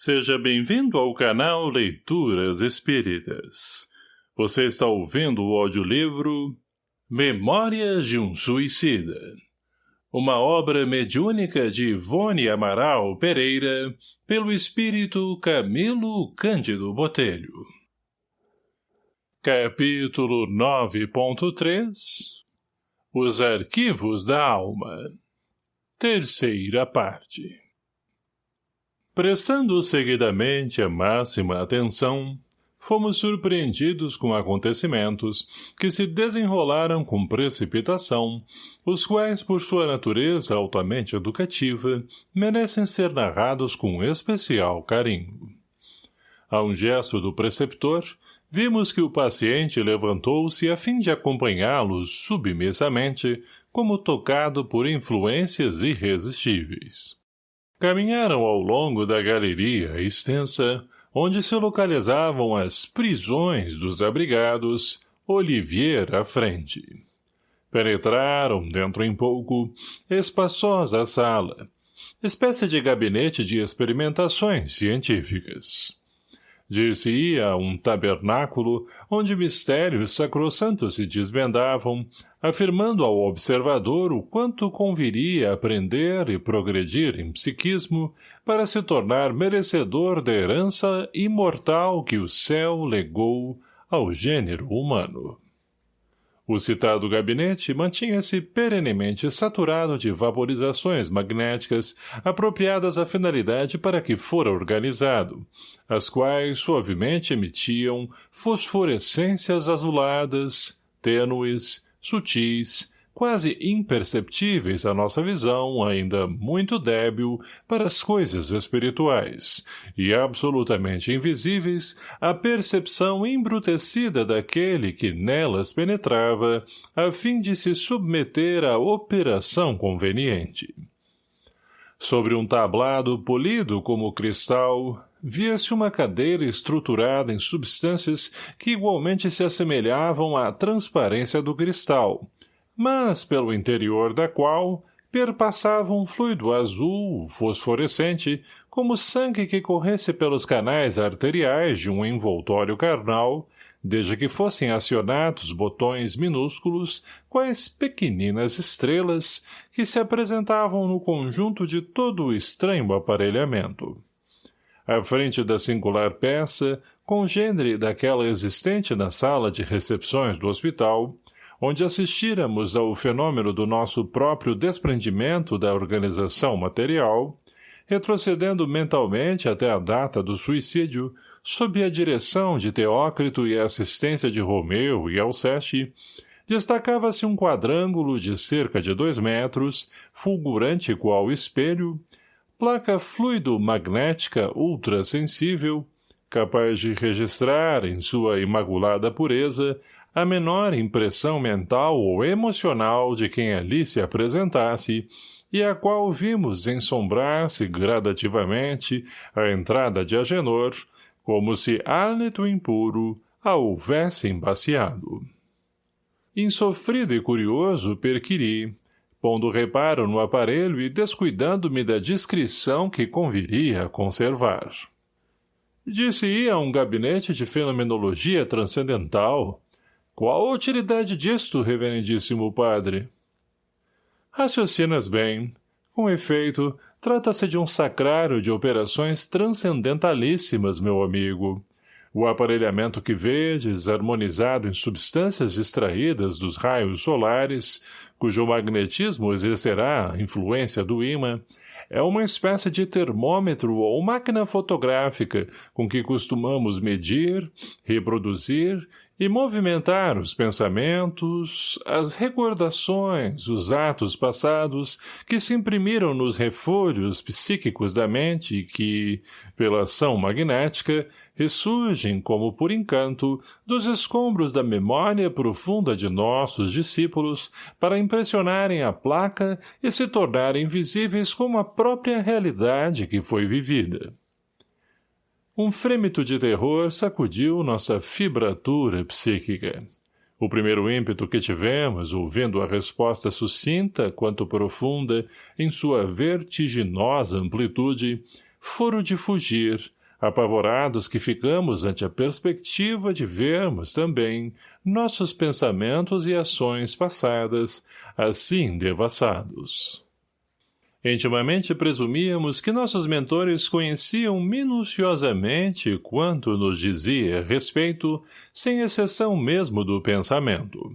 Seja bem-vindo ao canal Leituras Espíritas. Você está ouvindo o audiolivro Memórias de um Suicida. Uma obra mediúnica de Ivone Amaral Pereira, pelo espírito Camilo Cândido Botelho. Capítulo 9.3 Os Arquivos da Alma Terceira parte Prestando seguidamente a máxima atenção, fomos surpreendidos com acontecimentos que se desenrolaram com precipitação, os quais, por sua natureza altamente educativa, merecem ser narrados com especial carinho. A um gesto do preceptor, vimos que o paciente levantou-se a fim de acompanhá-los submissamente, como tocado por influências irresistíveis. Caminharam ao longo da galeria extensa, onde se localizavam as prisões dos abrigados, Olivier à frente. Penetraram, dentro em pouco, espaçosa sala, espécie de gabinete de experimentações científicas. Dir-se-ia um tabernáculo onde mistérios sacrossantos se desvendavam, afirmando ao observador o quanto conviria aprender e progredir em psiquismo para se tornar merecedor da herança imortal que o céu legou ao gênero humano. O citado gabinete mantinha-se perenemente saturado de vaporizações magnéticas apropriadas à finalidade para que fora organizado, as quais suavemente emitiam fosforescências azuladas, tênues, sutis, quase imperceptíveis à nossa visão, ainda muito débil para as coisas espirituais, e absolutamente invisíveis à percepção embrutecida daquele que nelas penetrava, a fim de se submeter à operação conveniente. Sobre um tablado polido como cristal, via-se uma cadeira estruturada em substâncias que igualmente se assemelhavam à transparência do cristal, mas pelo interior da qual perpassava um fluido azul, fosforescente, como sangue que corresse pelos canais arteriais de um envoltório carnal, desde que fossem acionados botões minúsculos, quais pequeninas estrelas, que se apresentavam no conjunto de todo o estranho aparelhamento. À frente da singular peça, congênere daquela existente na sala de recepções do hospital, onde assistíramos ao fenômeno do nosso próprio desprendimento da organização material, retrocedendo mentalmente até a data do suicídio, sob a direção de Teócrito e a assistência de Romeu e Alceste, destacava-se um quadrângulo de cerca de dois metros, fulgurante qual espelho, placa fluido-magnética ultrassensível, capaz de registrar, em sua imaculada pureza, a menor impressão mental ou emocional de quem ali se apresentasse, e a qual vimos ensombrar-se gradativamente a entrada de Agenor, como se hálito impuro a houvesse embaciado. Insofrido e curioso, perquiri, pondo reparo no aparelho e descuidando-me da discrição que conviria conservar. Disse-ia a um gabinete de fenomenologia transcendental, qual a utilidade disto, reverendíssimo padre? Raciocinas bem. Com efeito, trata-se de um sacrário de operações transcendentalíssimas, meu amigo. O aparelhamento que vedes, harmonizado em substâncias extraídas dos raios solares, cujo magnetismo exercerá influência do ímã, é uma espécie de termômetro ou máquina fotográfica com que costumamos medir, reproduzir e movimentar os pensamentos, as recordações, os atos passados que se imprimiram nos refolhos psíquicos da mente e que, pela ação magnética, ressurgem como por encanto dos escombros da memória profunda de nossos discípulos para impressionarem a placa e se tornarem visíveis como a própria realidade que foi vivida. Um frêmito de terror sacudiu nossa fibratura psíquica. O primeiro ímpeto que tivemos, ouvindo a resposta sucinta quanto profunda, em sua vertiginosa amplitude, foro de fugir, apavorados que ficamos ante a perspectiva de vermos também nossos pensamentos e ações passadas assim devassados. Intimamente presumíamos que nossos mentores conheciam minuciosamente quanto nos dizia respeito, sem exceção mesmo do pensamento.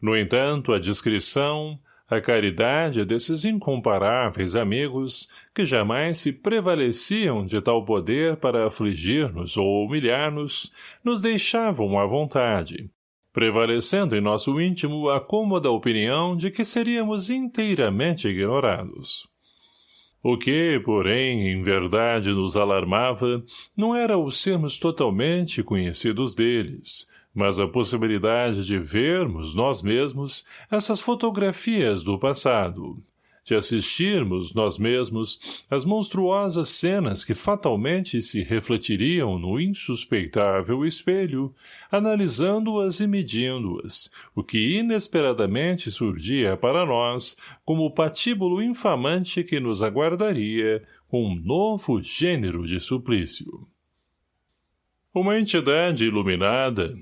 No entanto, a discrição, a caridade desses incomparáveis amigos, que jamais se prevaleciam de tal poder para afligir-nos ou humilhar-nos, nos deixavam à vontade, prevalecendo em nosso íntimo a cômoda opinião de que seríamos inteiramente ignorados. O que, porém, em verdade nos alarmava, não era o sermos totalmente conhecidos deles, mas a possibilidade de vermos nós mesmos essas fotografias do passado, de assistirmos nós mesmos às monstruosas cenas que fatalmente se refletiriam no insuspeitável espelho, analisando-as e medindo-as, o que inesperadamente surgia para nós como o patíbulo infamante que nos aguardaria com um novo gênero de suplício. Uma entidade iluminada,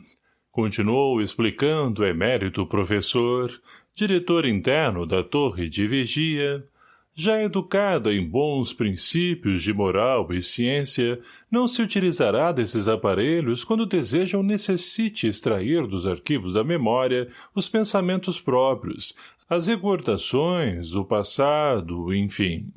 Continuou explicando o emérito professor, diretor interno da torre de vigia, já educada em bons princípios de moral e ciência, não se utilizará desses aparelhos quando deseja ou necessite extrair dos arquivos da memória os pensamentos próprios, as recordações, o passado, enfim.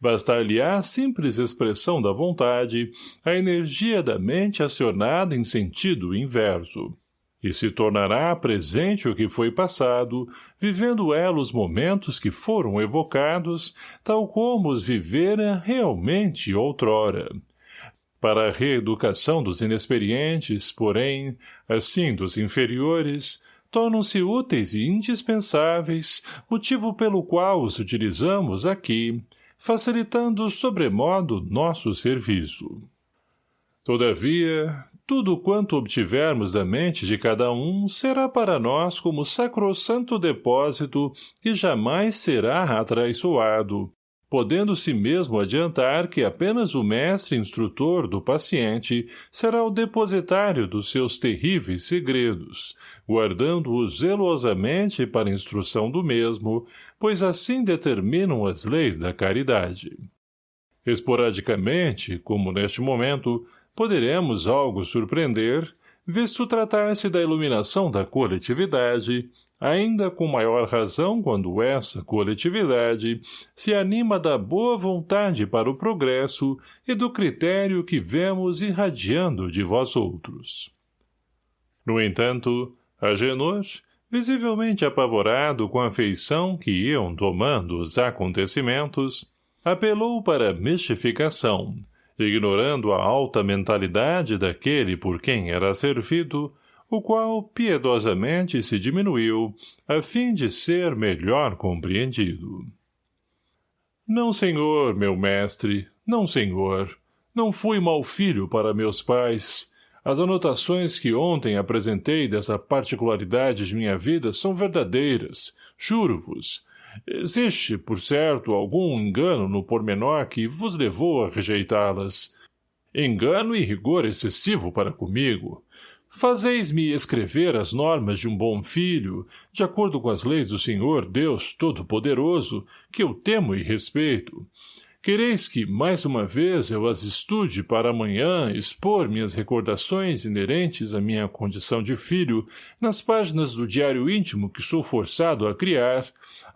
Bastar-lhe-á simples expressão da vontade, a energia da mente acionada em sentido inverso. E se tornará presente o que foi passado, vivendo ela os momentos que foram evocados, tal como os vivera realmente outrora. Para a reeducação dos inexperientes, porém, assim dos inferiores, tornam-se úteis e indispensáveis, motivo pelo qual os utilizamos aqui, facilitando sobremodo nosso serviço. Todavia, tudo quanto obtivermos da mente de cada um será para nós como sacrossanto depósito que jamais será atraiçoado, podendo-se mesmo adiantar que apenas o mestre instrutor do paciente será o depositário dos seus terríveis segredos, guardando-os zelosamente para instrução do mesmo, pois assim determinam as leis da caridade. Esporadicamente, como neste momento, poderemos algo surpreender, visto tratar-se da iluminação da coletividade, ainda com maior razão quando essa coletividade se anima da boa vontade para o progresso e do critério que vemos irradiando de vós outros. No entanto, Agenor, visivelmente apavorado com a feição que iam tomando os acontecimentos, apelou para mistificação, ignorando a alta mentalidade daquele por quem era servido, o qual piedosamente se diminuiu, a fim de ser melhor compreendido. Não, senhor, meu mestre, não, senhor. Não fui mau filho para meus pais, as anotações que ontem apresentei dessa particularidade de minha vida são verdadeiras, juro-vos. Existe, por certo, algum engano no pormenor que vos levou a rejeitá-las. Engano e rigor excessivo para comigo. Fazeis-me escrever as normas de um bom filho, de acordo com as leis do Senhor Deus Todo-Poderoso, que eu temo e respeito, Quereis que, mais uma vez, eu as estude para amanhã expor minhas recordações inerentes à minha condição de filho nas páginas do diário íntimo que sou forçado a criar,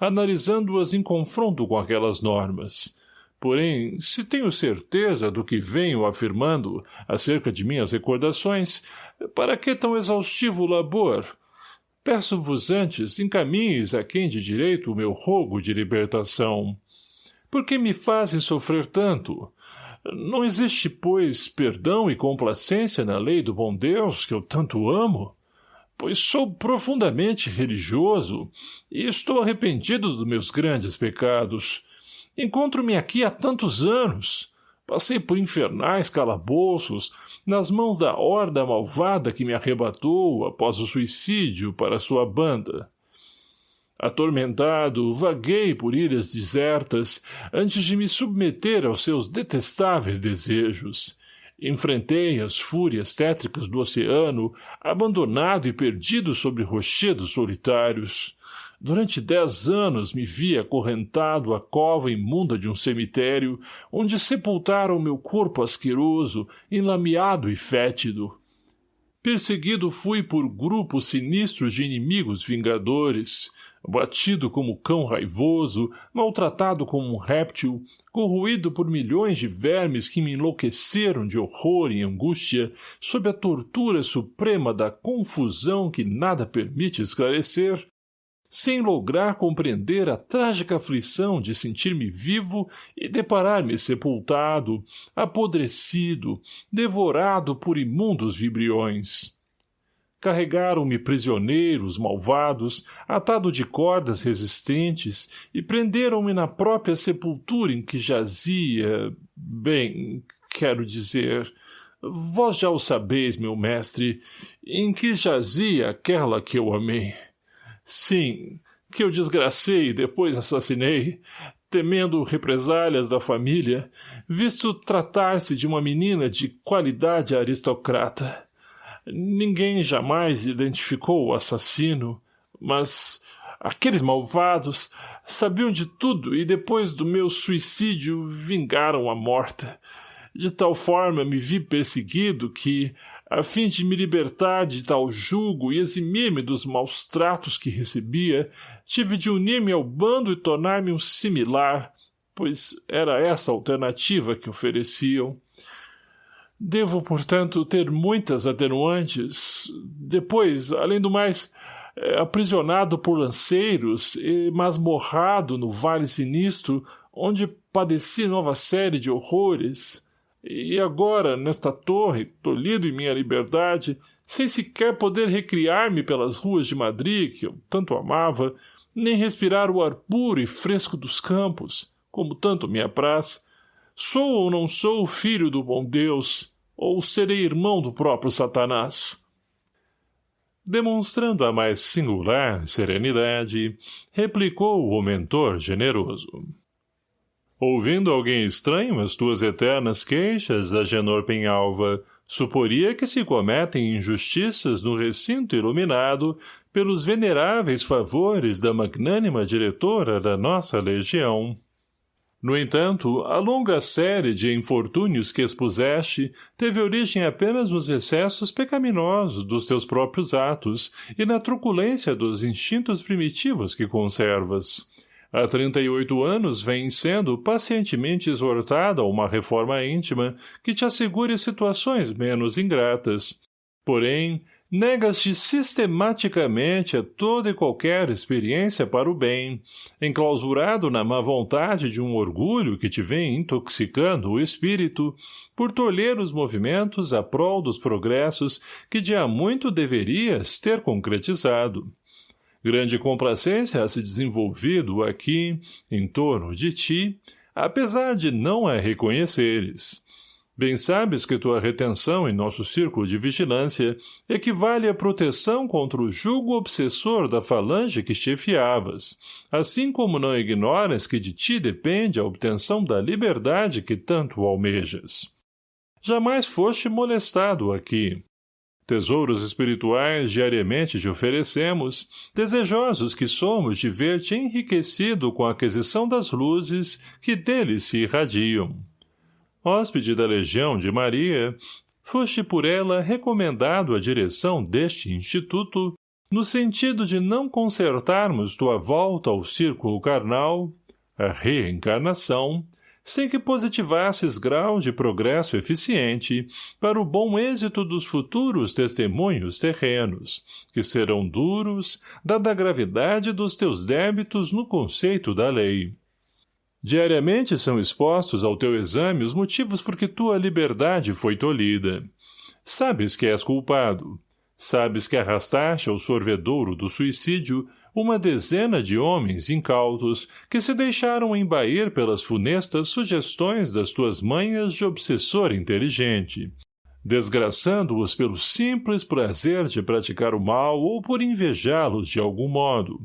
analisando-as em confronto com aquelas normas. Porém, se tenho certeza do que venho afirmando acerca de minhas recordações, para que tão exaustivo labor? Peço-vos antes, encaminhes a quem de direito o meu rogo de libertação. Por que me fazem sofrer tanto? Não existe, pois, perdão e complacência na lei do bom Deus que eu tanto amo? Pois sou profundamente religioso e estou arrependido dos meus grandes pecados. Encontro-me aqui há tantos anos. Passei por infernais calabouços, nas mãos da horda malvada que me arrebatou após o suicídio para sua banda. Atormentado, vaguei por ilhas desertas antes de me submeter aos seus detestáveis desejos. Enfrentei as fúrias tétricas do oceano, abandonado e perdido sobre rochedos solitários. Durante dez anos me vi acorrentado à cova imunda de um cemitério, onde sepultaram meu corpo asqueroso, enlameado e fétido. Perseguido fui por grupos sinistros de inimigos vingadores, batido como cão raivoso, maltratado como um réptil, corroído por milhões de vermes que me enlouqueceram de horror e angústia, sob a tortura suprema da confusão que nada permite esclarecer, sem lograr compreender a trágica aflição de sentir-me vivo e deparar-me sepultado, apodrecido, devorado por imundos vibriões carregaram-me prisioneiros malvados, atado de cordas resistentes, e prenderam-me na própria sepultura em que jazia... Bem, quero dizer... Vós já o sabeis, meu mestre, em que jazia aquela que eu amei. Sim, que eu desgracei e depois assassinei, temendo represálias da família, visto tratar-se de uma menina de qualidade aristocrata. Ninguém jamais identificou o assassino, mas aqueles malvados sabiam de tudo e depois do meu suicídio vingaram a morta. De tal forma me vi perseguido que, a fim de me libertar de tal jugo e eximir-me dos maus tratos que recebia, tive de unir-me ao bando e tornar-me um similar, pois era essa a alternativa que ofereciam. Devo, portanto, ter muitas atenuantes. Depois, além do mais, é, aprisionado por lanceiros e masmorrado no vale sinistro, onde padeci nova série de horrores. E agora, nesta torre, tolhido em minha liberdade, sem sequer poder recriar-me pelas ruas de Madrid, que eu tanto amava, nem respirar o ar puro e fresco dos campos, como tanto me apraz, Sou ou não sou filho do bom Deus, ou serei irmão do próprio Satanás? Demonstrando a mais singular serenidade, replicou o mentor generoso. Ouvindo alguém estranho as tuas eternas queixas, Agenor Penhalva, suporia que se cometem injustiças no recinto iluminado pelos veneráveis favores da magnânima diretora da nossa legião. No entanto, a longa série de infortúnios que expuseste teve origem apenas nos excessos pecaminosos dos teus próprios atos e na truculência dos instintos primitivos que conservas. Há trinta e oito anos vem sendo pacientemente exortada a uma reforma íntima que te assegure situações menos ingratas. Porém, negas-te sistematicamente a toda e qualquer experiência para o bem, enclausurado na má vontade de um orgulho que te vem intoxicando o espírito, por tolher os movimentos a prol dos progressos que de há muito deverias ter concretizado. Grande complacência ha se desenvolvido aqui, em torno de ti, apesar de não a reconheceres. Bem sabes que tua retenção em nosso círculo de vigilância equivale à proteção contra o jugo obsessor da falange que chefiavas, assim como não ignoras que de ti depende a obtenção da liberdade que tanto almejas. Jamais foste molestado aqui. Tesouros espirituais diariamente te oferecemos, desejosos que somos de ver-te enriquecido com a aquisição das luzes que deles se irradiam hóspede da Legião de Maria, foste por ela recomendado à direção deste instituto, no sentido de não consertarmos tua volta ao círculo carnal, a reencarnação, sem que positivasses grau de progresso eficiente para o bom êxito dos futuros testemunhos terrenos, que serão duros, dada a gravidade dos teus débitos no conceito da lei. Diariamente são expostos ao teu exame os motivos por que tua liberdade foi tolhida. Sabes que és culpado. Sabes que arrastaste ao sorvedouro do suicídio uma dezena de homens incautos que se deixaram embair pelas funestas sugestões das tuas manhas de obsessor inteligente, desgraçando-os pelo simples prazer de praticar o mal ou por invejá-los de algum modo,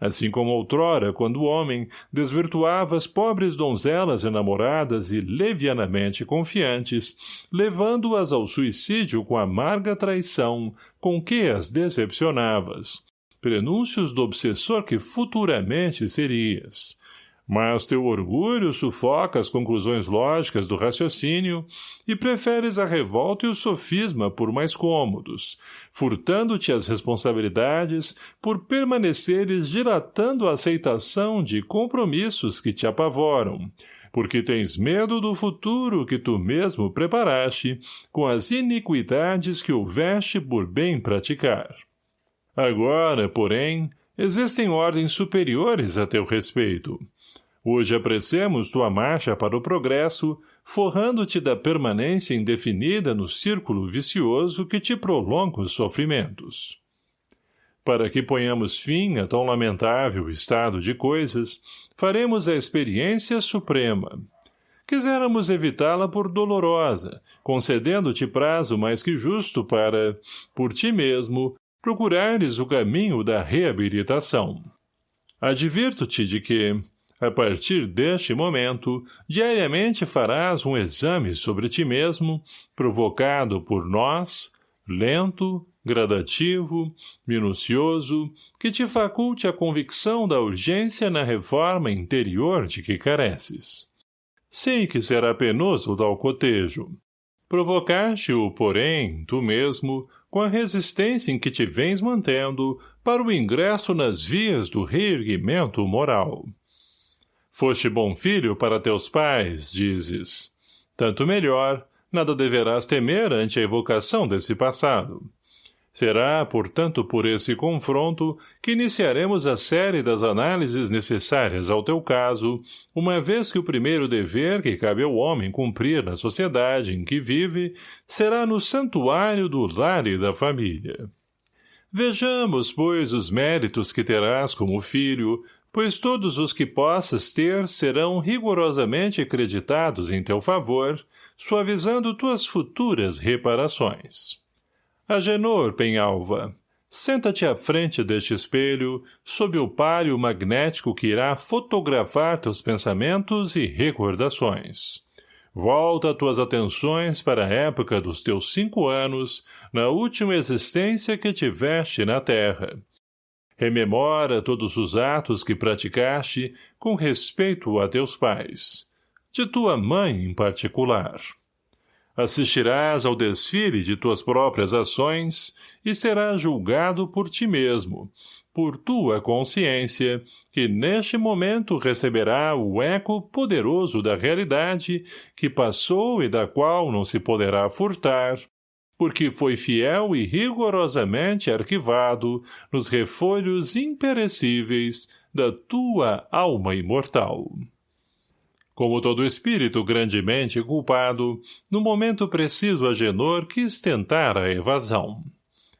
assim como outrora, quando o homem desvirtuava as pobres donzelas enamoradas e levianamente confiantes, levando-as ao suicídio com amarga traição com que as decepcionavas. Prenúncios do obsessor que futuramente serias. Mas teu orgulho sufoca as conclusões lógicas do raciocínio e preferes a revolta e o sofisma por mais cômodos, furtando-te as responsabilidades por permaneceres dilatando a aceitação de compromissos que te apavoram, porque tens medo do futuro que tu mesmo preparaste com as iniquidades que houveste por bem praticar. Agora, porém, existem ordens superiores a teu respeito, Hoje apreciamos tua marcha para o progresso, forrando-te da permanência indefinida no círculo vicioso que te prolonga os sofrimentos. Para que ponhamos fim a tão lamentável estado de coisas, faremos a experiência suprema. Quiséramos evitá-la por dolorosa, concedendo-te prazo mais que justo para, por ti mesmo, procurares o caminho da reabilitação. Advirto-te de que, a partir deste momento, diariamente farás um exame sobre ti mesmo, provocado por nós, lento, gradativo, minucioso, que te faculte a convicção da urgência na reforma interior de que careces. Sei que será penoso tal cotejo. Provocaste-o, porém, tu mesmo, com a resistência em que te vens mantendo, para o ingresso nas vias do reerguimento moral. Foste bom filho para teus pais, dizes. Tanto melhor, nada deverás temer ante a evocação desse passado. Será, portanto, por esse confronto que iniciaremos a série das análises necessárias ao teu caso, uma vez que o primeiro dever que cabe ao homem cumprir na sociedade em que vive será no santuário do lar e da família. Vejamos, pois, os méritos que terás como filho, pois todos os que possas ter serão rigorosamente acreditados em teu favor, suavizando tuas futuras reparações. Agenor Penhalva, senta-te à frente deste espelho, sob o páreo magnético que irá fotografar teus pensamentos e recordações. Volta tuas atenções para a época dos teus cinco anos, na última existência que tiveste na Terra, Rememora todos os atos que praticaste com respeito a teus pais, de tua mãe em particular. Assistirás ao desfile de tuas próprias ações e serás julgado por ti mesmo, por tua consciência, que neste momento receberá o eco poderoso da realidade que passou e da qual não se poderá furtar, porque foi fiel e rigorosamente arquivado nos refolhos imperecíveis da tua alma imortal. Como todo espírito grandemente culpado, no momento preciso Agenor quis tentar a evasão.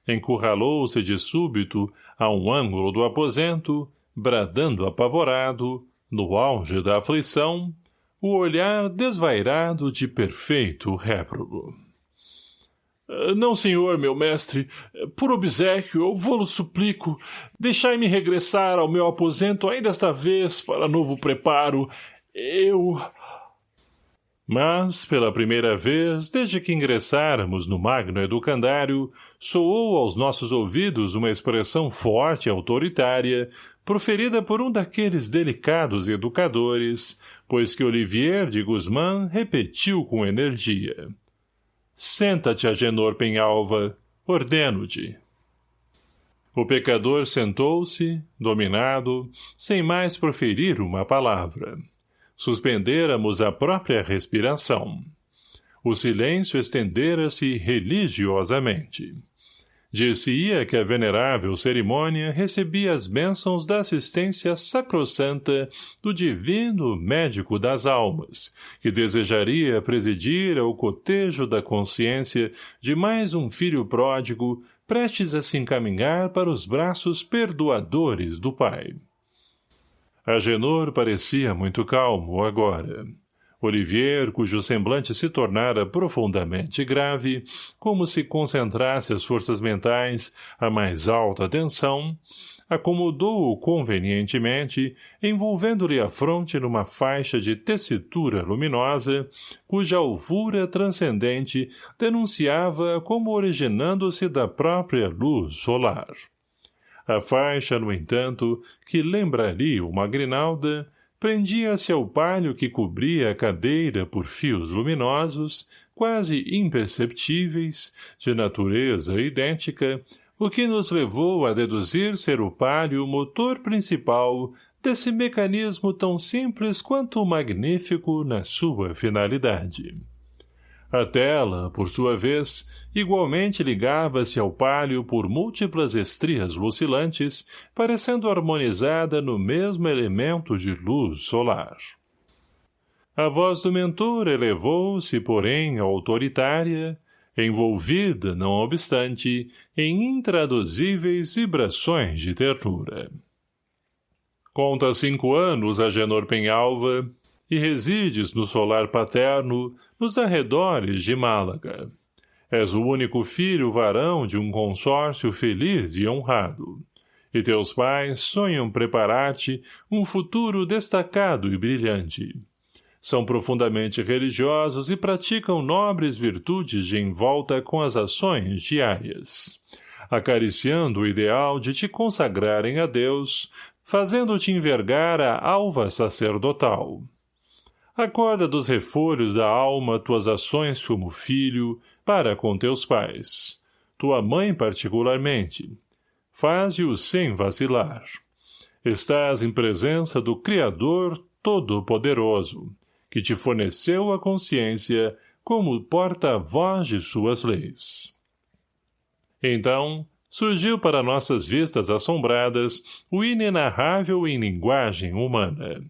Encurralou-se de súbito a um ângulo do aposento, bradando apavorado, no auge da aflição, o olhar desvairado de perfeito réprobo. Não, senhor, meu mestre. Por obsequio, eu vou-lo suplico. Deixai-me regressar ao meu aposento ainda esta vez para novo preparo. Eu... Mas, pela primeira vez, desde que ingressáramos no magno educandário, soou aos nossos ouvidos uma expressão forte e autoritária, proferida por um daqueles delicados educadores, pois que Olivier de Guzmán repetiu com energia. Senta-te, Agenor Penhalva, ordeno-te. O pecador sentou-se, dominado, sem mais proferir uma palavra. Suspendêramos a própria respiração. O silêncio estendera-se religiosamente. Dir-se-ia que a venerável cerimônia recebia as bênçãos da assistência sacrossanta do divino médico das almas, que desejaria presidir ao cotejo da consciência de mais um filho pródigo prestes a se encaminhar para os braços perdoadores do pai. Agenor parecia muito calmo agora. Olivier, cujo semblante se tornara profundamente grave, como se concentrasse as forças mentais à mais alta tensão, acomodou-o convenientemente, envolvendo-lhe a fronte numa faixa de tessitura luminosa, cuja alvura transcendente denunciava como originando-se da própria luz solar. A faixa, no entanto, que lembraria uma grinalda, prendia-se ao palho que cobria a cadeira por fios luminosos, quase imperceptíveis, de natureza idêntica, o que nos levou a deduzir ser o palio o motor principal desse mecanismo tão simples quanto magnífico na sua finalidade. A tela, por sua vez, igualmente ligava-se ao palio por múltiplas estrias lucilantes, parecendo harmonizada no mesmo elemento de luz solar. A voz do mentor elevou-se, porém, autoritária, envolvida, não obstante, em intraduzíveis vibrações de ternura. Conta cinco anos a Genor Penhalva e resides no solar paterno, nos arredores de Málaga. És o único filho varão de um consórcio feliz e honrado. E teus pais sonham preparar-te um futuro destacado e brilhante são profundamente religiosos e praticam nobres virtudes de envolta com as ações diárias, acariciando o ideal de te consagrarem a Deus, fazendo-te envergar a alva sacerdotal. Acorda dos refolhos da alma tuas ações como filho, para com teus pais. Tua mãe particularmente. Faze-o sem vacilar. Estás em presença do Criador Todo-Poderoso, que te forneceu a consciência como porta-voz de suas leis. Então, surgiu para nossas vistas assombradas o inenarrável em linguagem humana.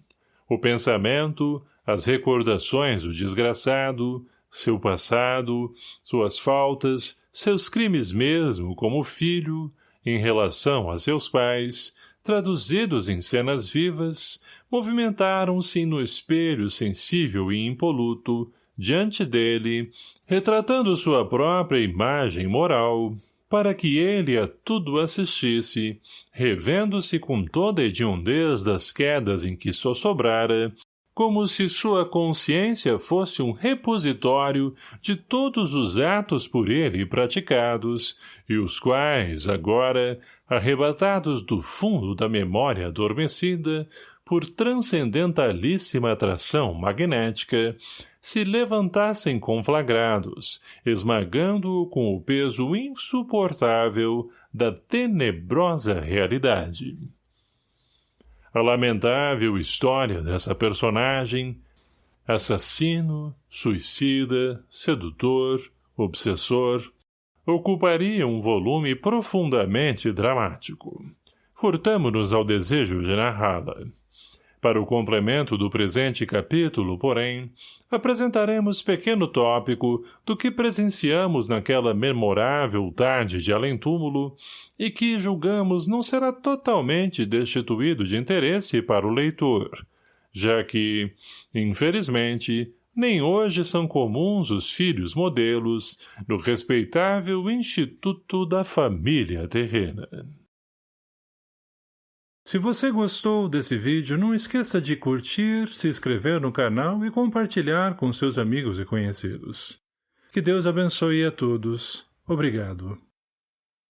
O pensamento, as recordações do desgraçado, seu passado, suas faltas, seus crimes mesmo como filho, em relação a seus pais, traduzidos em cenas vivas, movimentaram-se no espelho sensível e impoluto, diante dele, retratando sua própria imagem moral, para que ele a tudo assistisse, revendo-se com toda a hediondez das quedas em que sossobrara, como se sua consciência fosse um repositório de todos os atos por ele praticados, e os quais, agora, arrebatados do fundo da memória adormecida, por transcendentalíssima atração magnética, se levantassem conflagrados, esmagando-o com o peso insuportável da tenebrosa realidade. A lamentável história dessa personagem, assassino, suicida, sedutor, obsessor, ocuparia um volume profundamente dramático. Furtamo-nos ao desejo de narrá-la. Para o complemento do presente capítulo, porém, apresentaremos pequeno tópico do que presenciamos naquela memorável tarde de além-túmulo e que julgamos não será totalmente destituído de interesse para o leitor, já que, infelizmente, nem hoje são comuns os filhos modelos no respeitável Instituto da Família Terrena. Se você gostou desse vídeo, não esqueça de curtir, se inscrever no canal e compartilhar com seus amigos e conhecidos. Que Deus abençoe a todos. Obrigado.